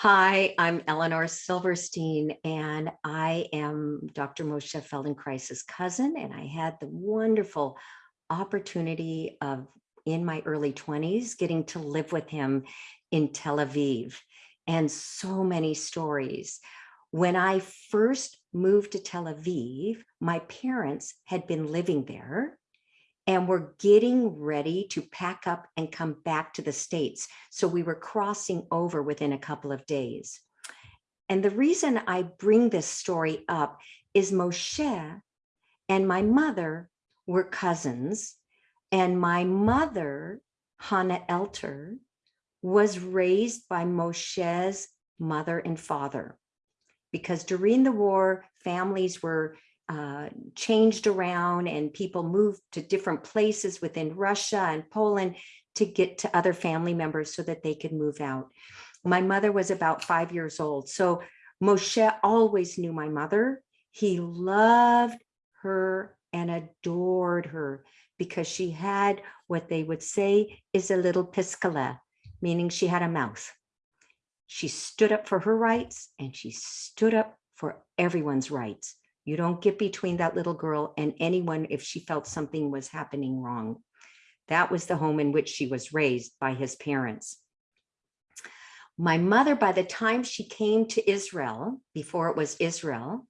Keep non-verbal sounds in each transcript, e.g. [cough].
Hi, I'm Eleanor Silverstein, and I am Dr. Moshe Feldenkrais's cousin, and I had the wonderful opportunity of, in my early 20s, getting to live with him in Tel Aviv, and so many stories. When I first moved to Tel Aviv, my parents had been living there and we're getting ready to pack up and come back to the States. So we were crossing over within a couple of days. And the reason I bring this story up is Moshe and my mother were cousins. And my mother, Hannah Elter, was raised by Moshe's mother and father. Because during the war, families were uh, changed around and people moved to different places within Russia and Poland to get to other family members so that they could move out. My mother was about five years old. So Moshe always knew my mother. He loved her and adored her because she had what they would say is a little piskala, meaning she had a mouth. She stood up for her rights and she stood up for everyone's rights. You don't get between that little girl and anyone if she felt something was happening wrong. That was the home in which she was raised by his parents. My mother, by the time she came to Israel, before it was Israel,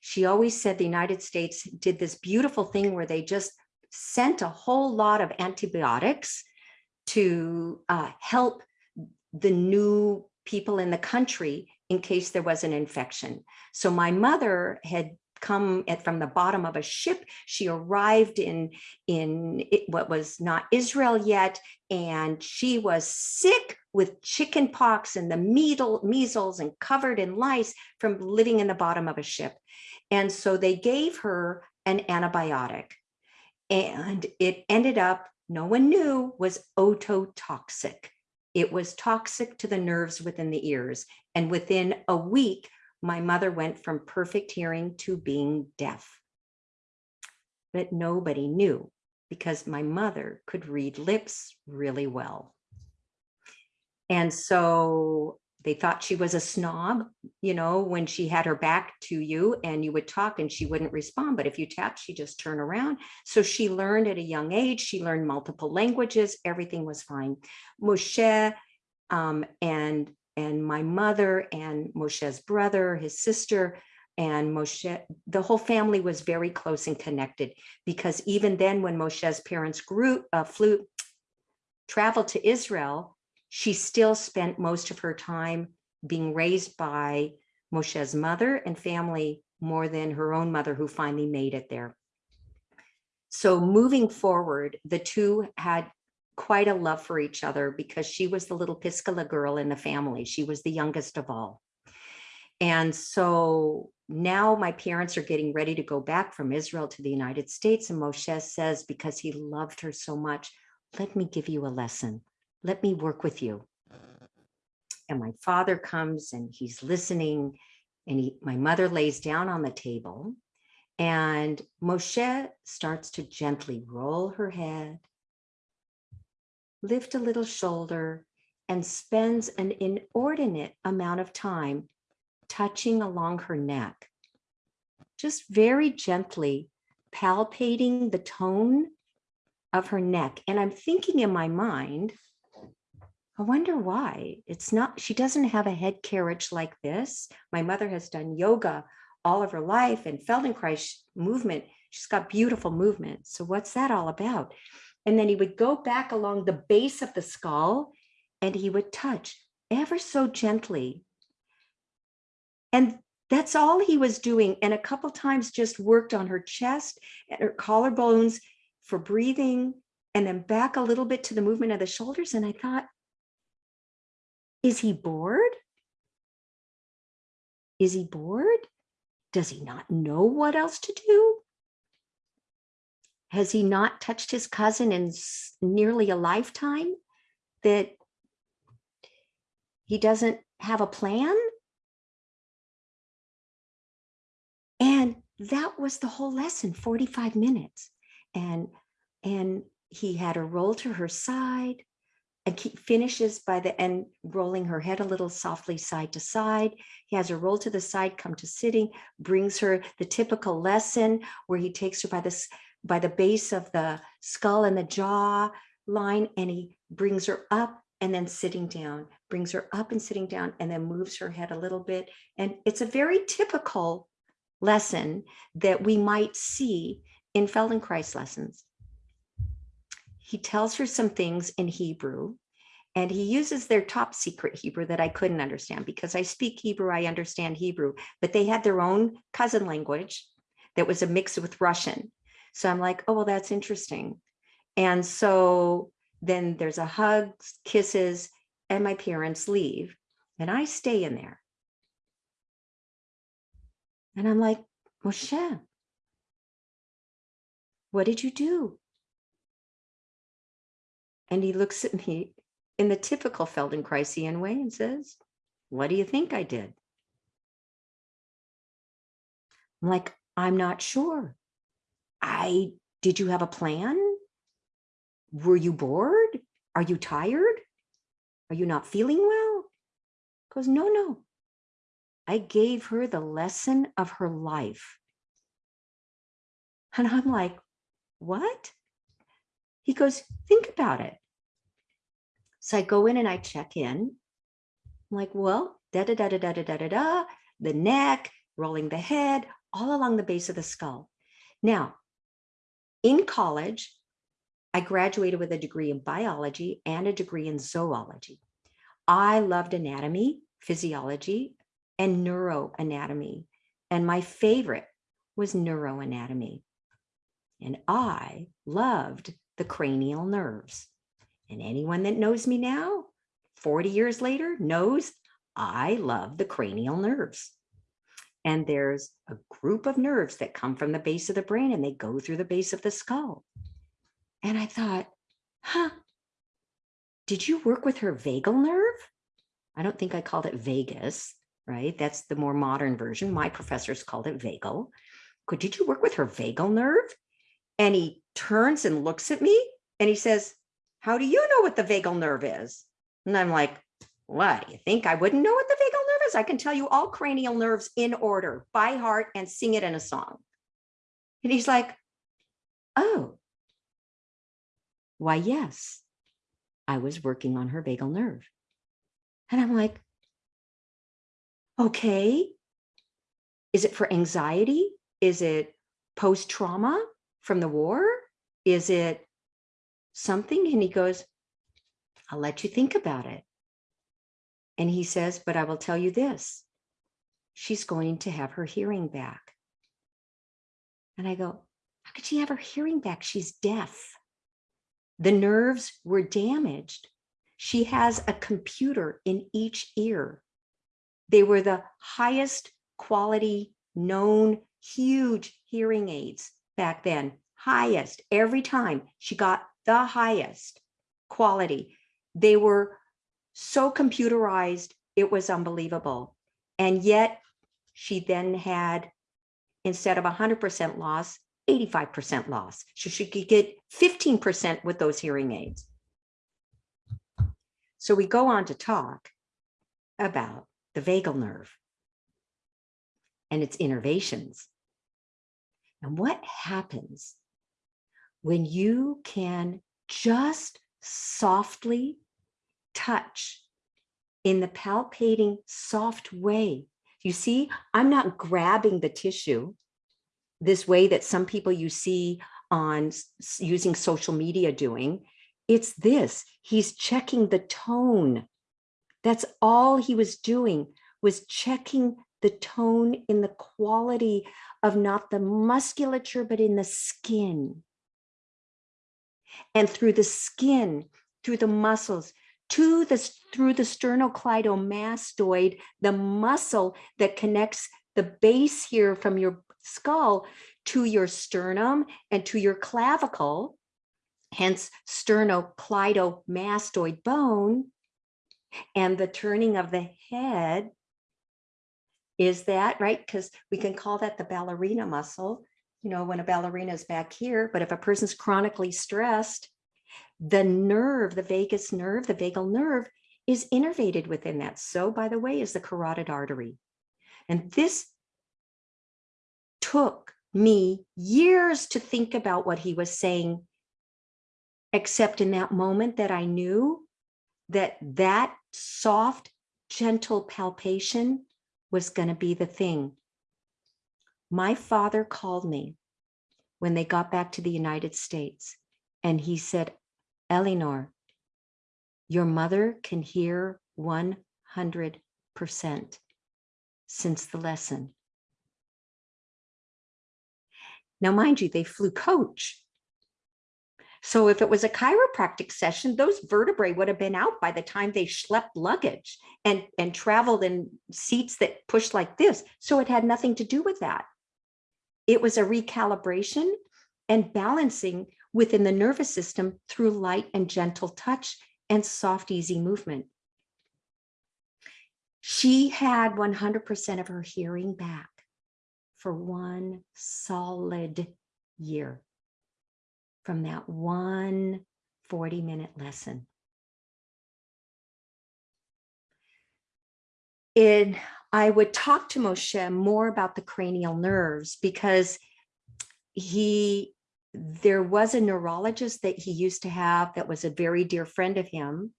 she always said the United States did this beautiful thing where they just sent a whole lot of antibiotics to uh, help the new people in the country in case there was an infection. So my mother had come at, from the bottom of a ship. She arrived in, in what was not Israel yet, and she was sick with chicken pox and the measle, measles and covered in lice from living in the bottom of a ship. And so they gave her an antibiotic and it ended up, no one knew, was ototoxic. It was toxic to the nerves within the ears. And within a week, my mother went from perfect hearing to being deaf. But nobody knew because my mother could read lips really well. And so they thought she was a snob, you know, when she had her back to you and you would talk and she wouldn't respond. But if you tapped, she just turn around. So she learned at a young age, she learned multiple languages, everything was fine. Moshe um, and and my mother and Moshe's brother, his sister, and Moshe, the whole family was very close and connected because even then when Moshe's parents grew, uh, flew, traveled to Israel, she still spent most of her time being raised by Moshe's mother and family more than her own mother who finally made it there. So moving forward, the two had quite a love for each other because she was the little Piscala girl in the family. She was the youngest of all. And so now my parents are getting ready to go back from Israel to the United States. And Moshe says, because he loved her so much, let me give you a lesson. Let me work with you. And my father comes and he's listening and he, my mother lays down on the table and Moshe starts to gently roll her head lift a little shoulder, and spends an inordinate amount of time touching along her neck, just very gently palpating the tone of her neck. And I'm thinking in my mind, I wonder why it's not, she doesn't have a head carriage like this. My mother has done yoga all of her life and Feldenkrais movement. She's got beautiful movement. So what's that all about? And then he would go back along the base of the skull and he would touch ever so gently. And that's all he was doing. And a couple times just worked on her chest and her collarbones for breathing and then back a little bit to the movement of the shoulders. And I thought, is he bored? Is he bored? Does he not know what else to do? Has he not touched his cousin in nearly a lifetime that he doesn't have a plan? And that was the whole lesson, 45 minutes. And, and he had her roll to her side, and keep finishes by the end, rolling her head a little softly side to side. He has her roll to the side, come to sitting, brings her the typical lesson where he takes her by this by the base of the skull and the jaw line, and he brings her up and then sitting down, brings her up and sitting down, and then moves her head a little bit. And it's a very typical lesson that we might see in Feldenkrais lessons. He tells her some things in Hebrew, and he uses their top secret Hebrew that I couldn't understand because I speak Hebrew, I understand Hebrew, but they had their own cousin language that was a mix with Russian. So I'm like, oh, well, that's interesting. And so then there's a hugs, kisses, and my parents leave. And I stay in there. And I'm like, Moshe, what did you do? And he looks at me in the typical Feldenkraisian way and says, what do you think I did? I'm like, I'm not sure. I, did you have a plan? Were you bored? Are you tired? Are you not feeling well? Goes, no, no. I gave her the lesson of her life. And I'm like, what? He goes, think about it. So I go in and I check in. I'm like, well, da da da da da da da da da, the neck, rolling the head, all along the base of the skull. Now, in college, I graduated with a degree in biology and a degree in zoology. I loved anatomy, physiology, and neuroanatomy. And my favorite was neuroanatomy. And I loved the cranial nerves. And anyone that knows me now, 40 years later, knows I love the cranial nerves. And there's a group of nerves that come from the base of the brain and they go through the base of the skull. And I thought, huh, did you work with her vagal nerve? I don't think I called it vagus, right? That's the more modern version. My professors called it vagal. Could did you work with her vagal nerve? And he turns and looks at me and he says, how do you know what the vagal nerve is? And I'm like, what, you think I wouldn't know what the vagal is? I can tell you all cranial nerves in order by heart and sing it in a song. And he's like, oh, why, yes, I was working on her vagal nerve. And I'm like, okay, is it for anxiety? Is it post-trauma from the war? Is it something? And he goes, I'll let you think about it. And he says, but I will tell you this, she's going to have her hearing back. And I go, how could she have her hearing back? She's deaf. The nerves were damaged. She has a computer in each ear. They were the highest quality known huge hearing aids back then, highest every time she got the highest quality. They were so computerized, it was unbelievable. And yet she then had, instead of 100% loss, 85% loss. So she could get 15% with those hearing aids. So we go on to talk about the vagal nerve and its innervations. And what happens when you can just softly touch in the palpating soft way. You see, I'm not grabbing the tissue this way that some people you see on using social media doing. It's this, he's checking the tone. That's all he was doing was checking the tone in the quality of not the musculature, but in the skin. And through the skin, through the muscles, to the, through the sternocleidomastoid, the muscle that connects the base here from your skull to your sternum and to your clavicle, hence sternocleidomastoid bone, and the turning of the head is that right? Because we can call that the ballerina muscle, you know, when a ballerina is back here, but if a person's chronically stressed, the nerve, the vagus nerve, the vagal nerve is innervated within that. So by the way, is the carotid artery. And this took me years to think about what he was saying, except in that moment that I knew that that soft, gentle palpation was going to be the thing. My father called me when they got back to the United States and he said, Eleanor, your mother can hear 100% since the lesson. Now, mind you, they flew coach. So if it was a chiropractic session, those vertebrae would have been out by the time they schlepped luggage and, and traveled in seats that pushed like this. So it had nothing to do with that. It was a recalibration and balancing within the nervous system through light and gentle touch and soft, easy movement. She had 100% of her hearing back for one solid year from that one 40 minute lesson. And I would talk to Moshe more about the cranial nerves because he, there was a neurologist that he used to have that was a very dear friend of him,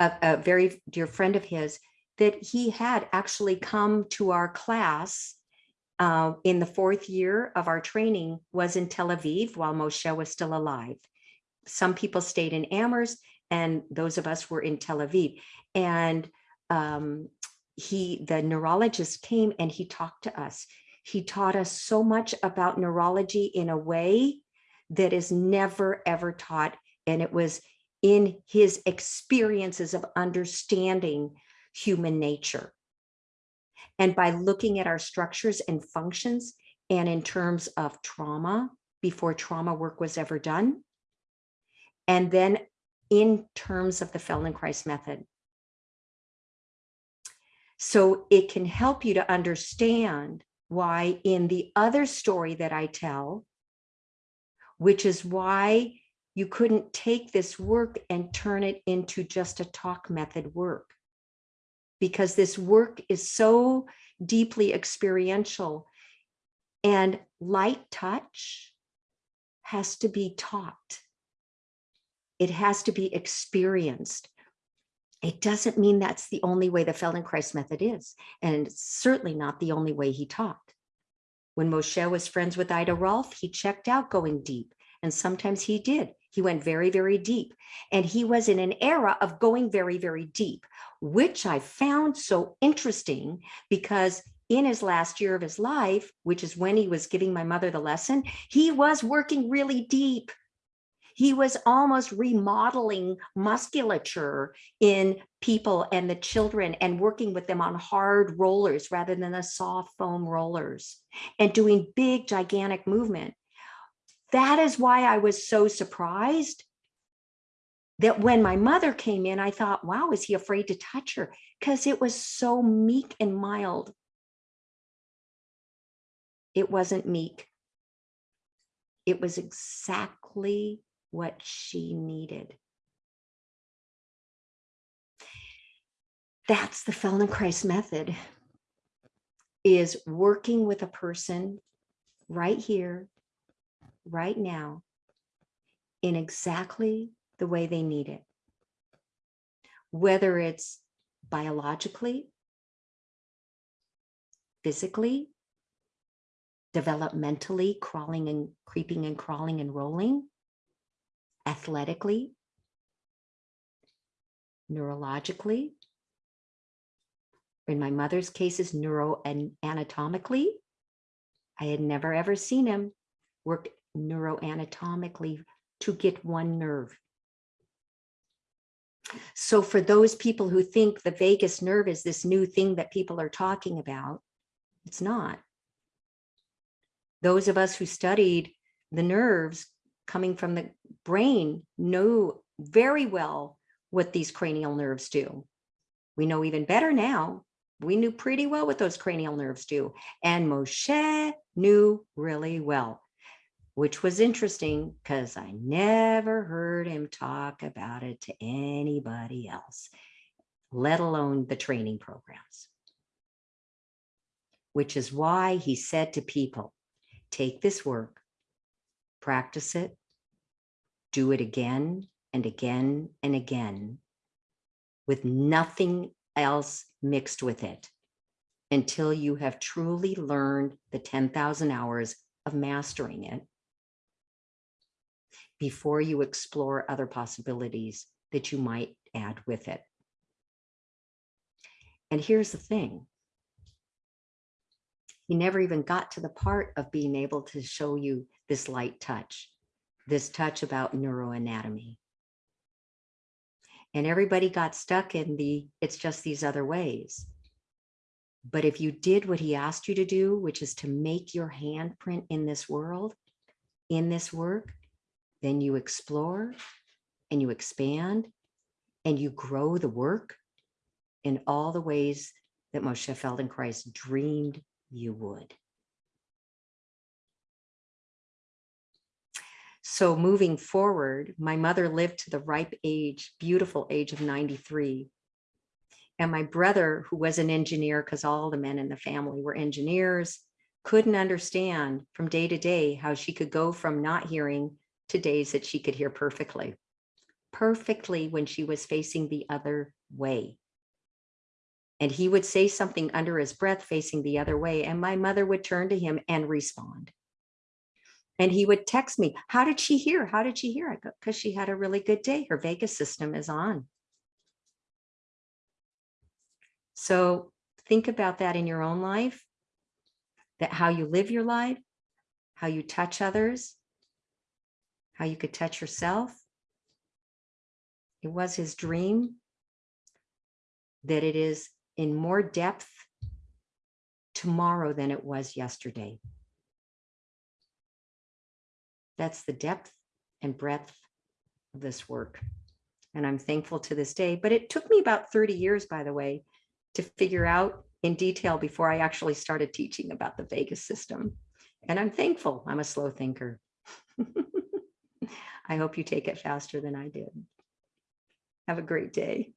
a, a very dear friend of his, that he had actually come to our class uh, in the fourth year of our training was in Tel Aviv while Moshe was still alive. Some people stayed in Amherst and those of us were in Tel Aviv. And um, he, the neurologist came and he talked to us. He taught us so much about neurology in a way that is never ever taught. And it was in his experiences of understanding human nature. And by looking at our structures and functions and in terms of trauma before trauma work was ever done, and then in terms of the Feldenkrais method. So it can help you to understand why in the other story that I tell, which is why you couldn't take this work and turn it into just a talk method work because this work is so deeply experiential and light touch has to be taught. It has to be experienced. It doesn't mean that's the only way the Feldenkrais method is, and it's certainly not the only way he taught. When Moshe was friends with Ida Rolf, he checked out going deep, and sometimes he did. He went very, very deep. And he was in an era of going very, very deep, which I found so interesting because in his last year of his life, which is when he was giving my mother the lesson, he was working really deep. He was almost remodeling musculature in people and the children and working with them on hard rollers rather than the soft foam rollers and doing big, gigantic movement. That is why I was so surprised that when my mother came in, I thought, wow, is he afraid to touch her? Because it was so meek and mild. It wasn't meek. It was exactly what she needed. That's the Feldenkrais method, is working with a person right here right now in exactly the way they need it. Whether it's biologically, physically, developmentally, crawling and creeping and crawling and rolling, athletically, neurologically, in my mother's cases, neuro and anatomically. I had never ever seen him work neuroanatomically to get one nerve. So for those people who think the vagus nerve is this new thing that people are talking about, it's not. Those of us who studied the nerves coming from the brain know very well what these cranial nerves do. We know even better now. We knew pretty well what those cranial nerves do. And Moshe knew really well which was interesting because I never heard him talk about it to anybody else, let alone the training programs. Which is why he said to people, take this work, practice it, do it again and again and again with nothing else mixed with it until you have truly learned the 10,000 hours of mastering it before you explore other possibilities that you might add with it. And here's the thing. He never even got to the part of being able to show you this light touch, this touch about neuroanatomy. And everybody got stuck in the, it's just these other ways. But if you did what he asked you to do, which is to make your handprint in this world, in this work, then you explore and you expand and you grow the work in all the ways that Moshe Feldenkrais dreamed you would. So moving forward, my mother lived to the ripe age, beautiful age of 93. And my brother, who was an engineer, because all the men in the family were engineers, couldn't understand from day to day how she could go from not hearing to days that she could hear perfectly, perfectly when she was facing the other way. And he would say something under his breath facing the other way, and my mother would turn to him and respond. And he would text me, how did she hear? How did she hear? I go, because she had a really good day. Her vagus system is on. So think about that in your own life, that how you live your life, how you touch others, how you could touch yourself. It was his dream that it is in more depth tomorrow than it was yesterday. That's the depth and breadth of this work. And I'm thankful to this day, but it took me about 30 years, by the way, to figure out in detail before I actually started teaching about the vagus system. And I'm thankful I'm a slow thinker. [laughs] I hope you take it faster than I did. Have a great day.